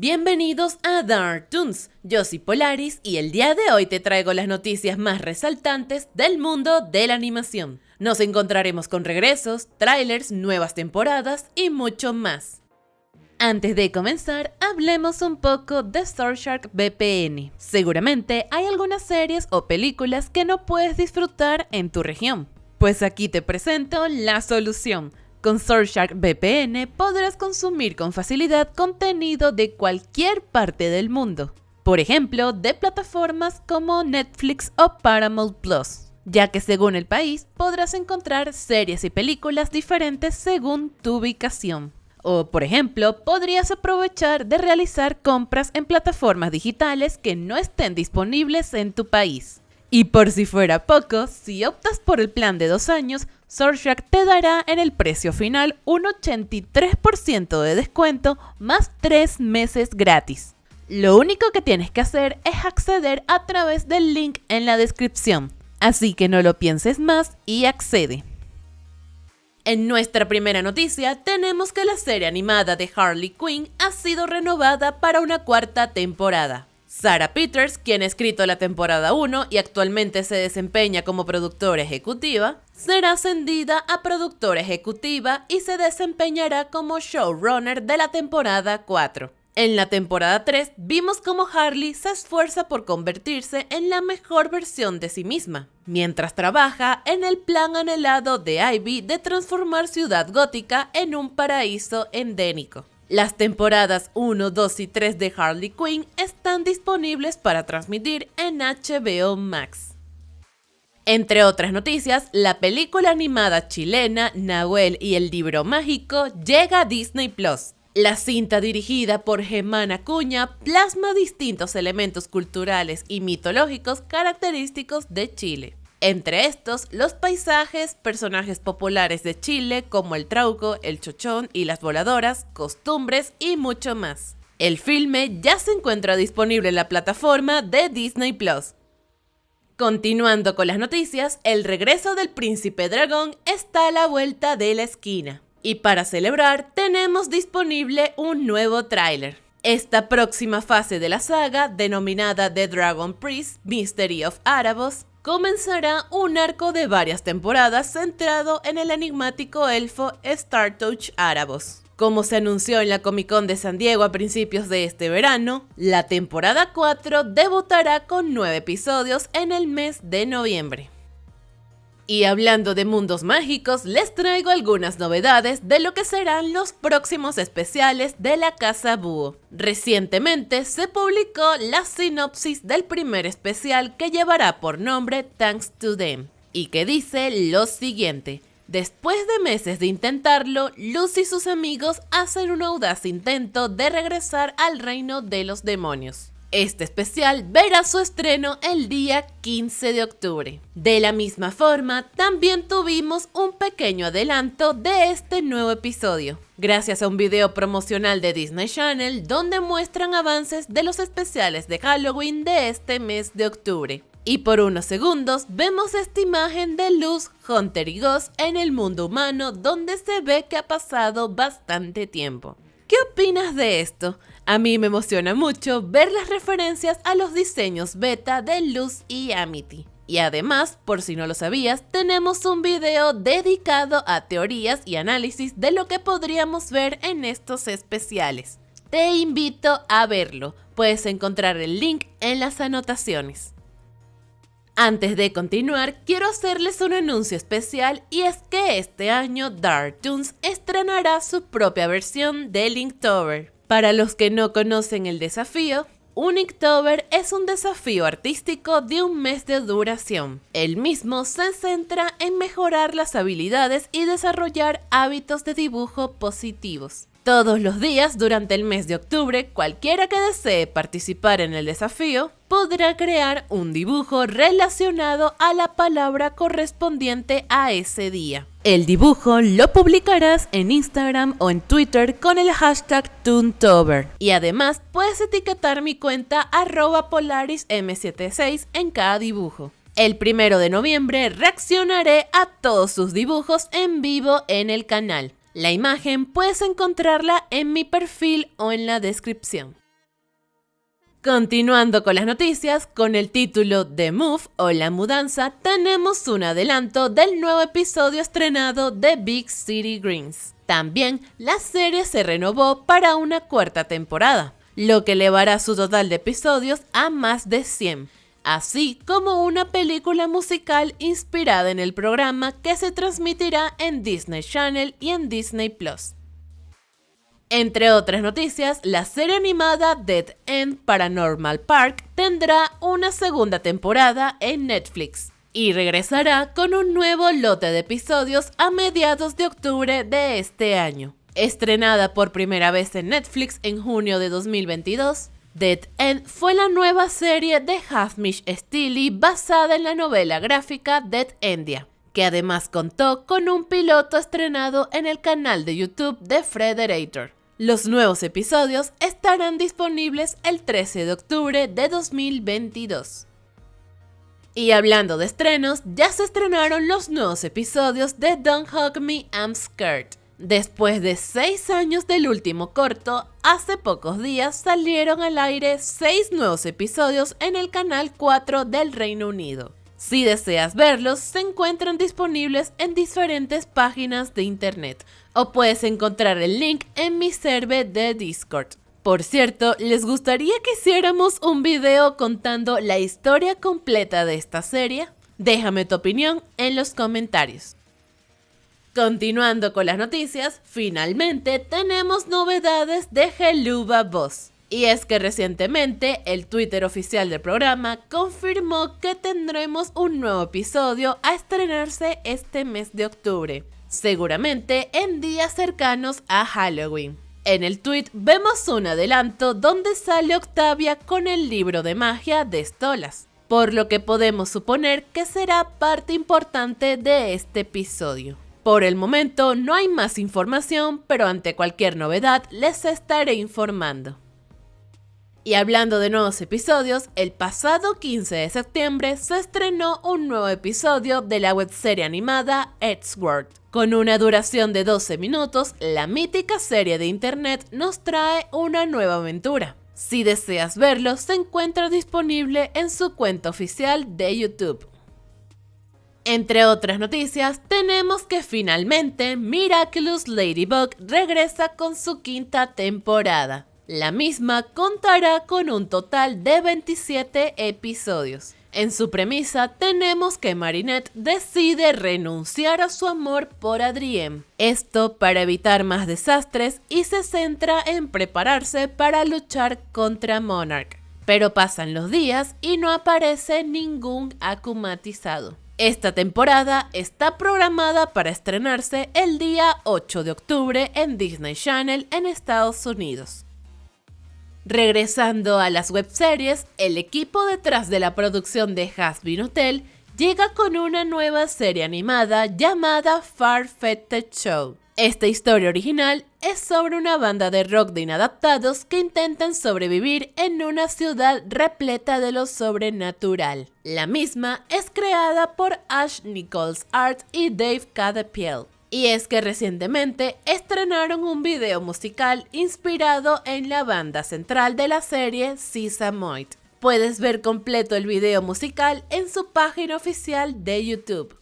Bienvenidos a Dark Toons, yo soy Polaris y el día de hoy te traigo las noticias más resaltantes del mundo de la animación. Nos encontraremos con regresos, trailers, nuevas temporadas y mucho más. Antes de comenzar, hablemos un poco de Surfshark VPN. Seguramente hay algunas series o películas que no puedes disfrutar en tu región. Pues aquí te presento la solución con Surfshark VPN podrás consumir con facilidad contenido de cualquier parte del mundo, por ejemplo, de plataformas como Netflix o Paramount Plus, ya que según el país podrás encontrar series y películas diferentes según tu ubicación. O, por ejemplo, podrías aprovechar de realizar compras en plataformas digitales que no estén disponibles en tu país. Y por si fuera poco, si optas por el plan de dos años, Surfshark te dará en el precio final un 83% de descuento más 3 meses gratis. Lo único que tienes que hacer es acceder a través del link en la descripción, así que no lo pienses más y accede. En nuestra primera noticia tenemos que la serie animada de Harley Quinn ha sido renovada para una cuarta temporada. Sarah Peters, quien ha escrito la temporada 1 y actualmente se desempeña como productora ejecutiva, será ascendida a productora ejecutiva y se desempeñará como showrunner de la temporada 4. En la temporada 3 vimos cómo Harley se esfuerza por convertirse en la mejor versión de sí misma, mientras trabaja en el plan anhelado de Ivy de transformar Ciudad Gótica en un paraíso endémico. Las temporadas 1, 2 y 3 de Harley Quinn están disponibles para transmitir en HBO Max. Entre otras noticias, la película animada chilena Nahuel y el libro mágico llega a Disney Plus. La cinta dirigida por Germán Acuña plasma distintos elementos culturales y mitológicos característicos de Chile. Entre estos, los paisajes, personajes populares de Chile como el trauco, el chochón y las voladoras, costumbres y mucho más. El filme ya se encuentra disponible en la plataforma de Disney Plus. Continuando con las noticias, el regreso del príncipe dragón está a la vuelta de la esquina. Y para celebrar, tenemos disponible un nuevo tráiler. Esta próxima fase de la saga, denominada The Dragon Priest Mystery of Arabos, comenzará un arco de varias temporadas centrado en el enigmático elfo Startouch Árabos. Como se anunció en la Comic Con de San Diego a principios de este verano, la temporada 4 debutará con 9 episodios en el mes de noviembre. Y hablando de mundos mágicos, les traigo algunas novedades de lo que serán los próximos especiales de la Casa Búho. Recientemente se publicó la sinopsis del primer especial que llevará por nombre Thanks to Them, y que dice lo siguiente. Después de meses de intentarlo, Luz y sus amigos hacen un audaz intento de regresar al reino de los demonios. Este especial verá su estreno el día 15 de octubre. De la misma forma, también tuvimos un pequeño adelanto de este nuevo episodio, gracias a un video promocional de Disney Channel donde muestran avances de los especiales de Halloween de este mes de octubre. Y por unos segundos vemos esta imagen de Luz, Hunter y Ghost en el mundo humano donde se ve que ha pasado bastante tiempo. ¿Qué opinas de esto? A mí me emociona mucho ver las referencias a los diseños beta de Luz y Amity. Y además, por si no lo sabías, tenemos un video dedicado a teorías y análisis de lo que podríamos ver en estos especiales. Te invito a verlo, puedes encontrar el link en las anotaciones. Antes de continuar, quiero hacerles un anuncio especial y es que este año Dark Toons estrenará su propia versión de Linktober. Para los que no conocen el desafío, un Inktober es un desafío artístico de un mes de duración. El mismo se centra en mejorar las habilidades y desarrollar hábitos de dibujo positivos. Todos los días durante el mes de octubre, cualquiera que desee participar en el desafío podrá crear un dibujo relacionado a la palabra correspondiente a ese día. El dibujo lo publicarás en Instagram o en Twitter con el hashtag Toontober. Y además puedes etiquetar mi cuenta arroba polarism76 en cada dibujo. El primero de noviembre reaccionaré a todos sus dibujos en vivo en el canal. La imagen puedes encontrarla en mi perfil o en la descripción. Continuando con las noticias, con el título The Move o La Mudanza, tenemos un adelanto del nuevo episodio estrenado de Big City Greens. También la serie se renovó para una cuarta temporada, lo que elevará su total de episodios a más de 100, así como una película musical inspirada en el programa que se transmitirá en Disney Channel y en Disney Plus. Entre otras noticias, la serie animada Dead End Paranormal Park tendrá una segunda temporada en Netflix y regresará con un nuevo lote de episodios a mediados de octubre de este año. Estrenada por primera vez en Netflix en junio de 2022, Dead End fue la nueva serie de Hafmish Steely basada en la novela gráfica Dead Endia, que además contó con un piloto estrenado en el canal de YouTube de Frederator. Los nuevos episodios estarán disponibles el 13 de octubre de 2022. Y hablando de estrenos, ya se estrenaron los nuevos episodios de Don't Hug Me, I'm Scared. Después de 6 años del último corto, hace pocos días salieron al aire 6 nuevos episodios en el canal 4 del Reino Unido. Si deseas verlos, se encuentran disponibles en diferentes páginas de internet o puedes encontrar el link en mi server de Discord. Por cierto, ¿les gustaría que hiciéramos un video contando la historia completa de esta serie? Déjame tu opinión en los comentarios. Continuando con las noticias, finalmente tenemos novedades de Geluba Boss. Y es que recientemente el Twitter oficial del programa confirmó que tendremos un nuevo episodio a estrenarse este mes de octubre, seguramente en días cercanos a Halloween. En el tweet vemos un adelanto donde sale Octavia con el libro de magia de Stolas, por lo que podemos suponer que será parte importante de este episodio. Por el momento no hay más información, pero ante cualquier novedad les estaré informando. Y hablando de nuevos episodios, el pasado 15 de septiembre se estrenó un nuevo episodio de la webserie animada Edgeworth. Con una duración de 12 minutos, la mítica serie de internet nos trae una nueva aventura. Si deseas verlo, se encuentra disponible en su cuenta oficial de YouTube. Entre otras noticias, tenemos que finalmente Miraculous Ladybug regresa con su quinta temporada. La misma contará con un total de 27 episodios. En su premisa tenemos que Marinette decide renunciar a su amor por Adrien, esto para evitar más desastres y se centra en prepararse para luchar contra Monarch. Pero pasan los días y no aparece ningún acumatizado. Esta temporada está programada para estrenarse el día 8 de octubre en Disney Channel en Estados Unidos. Regresando a las webseries, el equipo detrás de la producción de Hasbin Hotel llega con una nueva serie animada llamada Far-Fetched Show. Esta historia original es sobre una banda de rock de inadaptados que intentan sobrevivir en una ciudad repleta de lo sobrenatural. La misma es creada por Ash Nichols Art y Dave Cadapiel. Y es que recientemente estrenaron un video musical inspirado en la banda central de la serie Moit. Puedes ver completo el video musical en su página oficial de YouTube.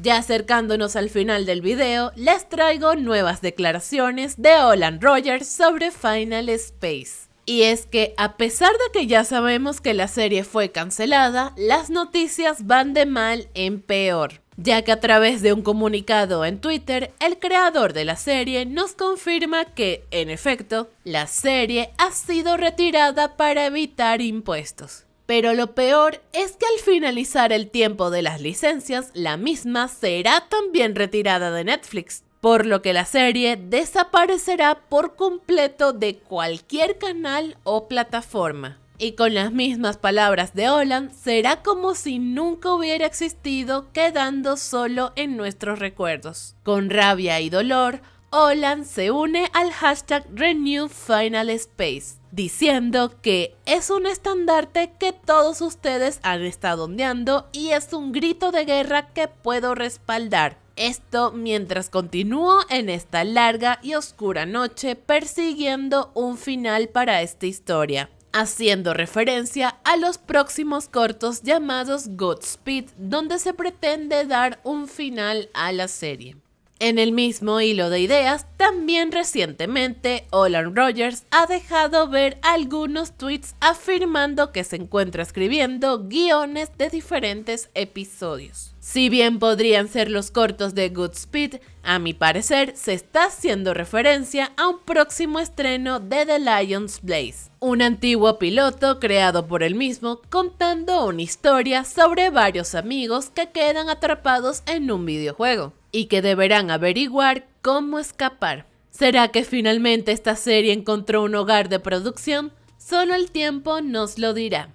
Ya acercándonos al final del video, les traigo nuevas declaraciones de Olan Rogers sobre Final Space. Y es que a pesar de que ya sabemos que la serie fue cancelada, las noticias van de mal en peor ya que a través de un comunicado en Twitter, el creador de la serie nos confirma que, en efecto, la serie ha sido retirada para evitar impuestos. Pero lo peor es que al finalizar el tiempo de las licencias, la misma será también retirada de Netflix, por lo que la serie desaparecerá por completo de cualquier canal o plataforma. Y con las mismas palabras de Olan, será como si nunca hubiera existido, quedando solo en nuestros recuerdos. Con rabia y dolor, Olan se une al hashtag Renew Final Space, diciendo que es un estandarte que todos ustedes han estado ondeando y es un grito de guerra que puedo respaldar. Esto mientras continúo en esta larga y oscura noche persiguiendo un final para esta historia. haciendo referencia a los próximos cortos llamados Godspeed, donde se pretende dar un final a la serie. En el mismo hilo de ideas, también recientemente Olan Rogers ha dejado ver algunos tweets afirmando que se encuentra escribiendo guiones de diferentes episodios. Si bien podrían ser los cortos de Goodspeed, a mi parecer se está haciendo referencia a un próximo estreno de The Lion's Blaze, un antiguo piloto creado por él mismo contando una historia sobre varios amigos que quedan atrapados en un videojuego y que deberán averiguar cómo escapar. ¿Será que finalmente esta serie encontró un hogar de producción? Solo el tiempo nos lo dirá.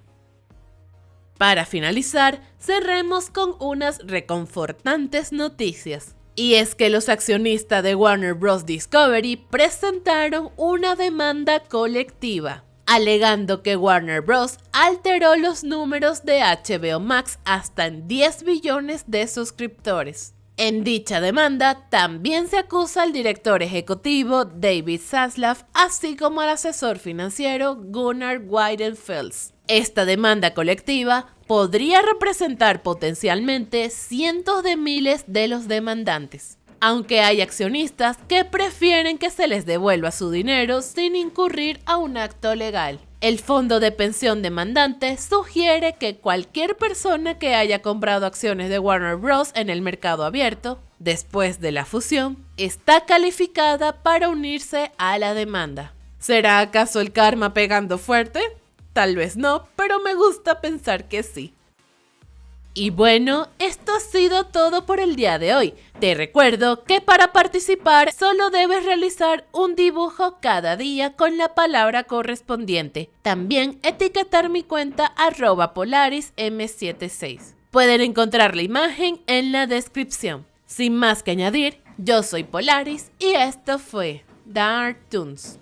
Para finalizar, cerremos con unas reconfortantes noticias. Y es que los accionistas de Warner Bros. Discovery presentaron una demanda colectiva, alegando que Warner Bros. alteró los números de HBO Max hasta en 10 billones de suscriptores. En dicha demanda también se acusa al director ejecutivo David Zaslav, así como al asesor financiero Gunnar Weidenfels. Esta demanda colectiva podría representar potencialmente cientos de miles de los demandantes, aunque hay accionistas que prefieren que se les devuelva su dinero sin incurrir a un acto legal. El fondo de pensión demandante sugiere que cualquier persona que haya comprado acciones de Warner Bros. en el mercado abierto, después de la fusión, está calificada para unirse a la demanda. ¿Será acaso el karma pegando fuerte? Tal vez no, pero me gusta pensar que sí. Y bueno, esto ha sido todo por el día de hoy. Te recuerdo que para participar solo debes realizar un dibujo cada día con la palabra correspondiente. También etiquetar mi cuenta arroba polarism76. Pueden encontrar la imagen en la descripción. Sin más que añadir, yo soy Polaris y esto fue Dark Toons.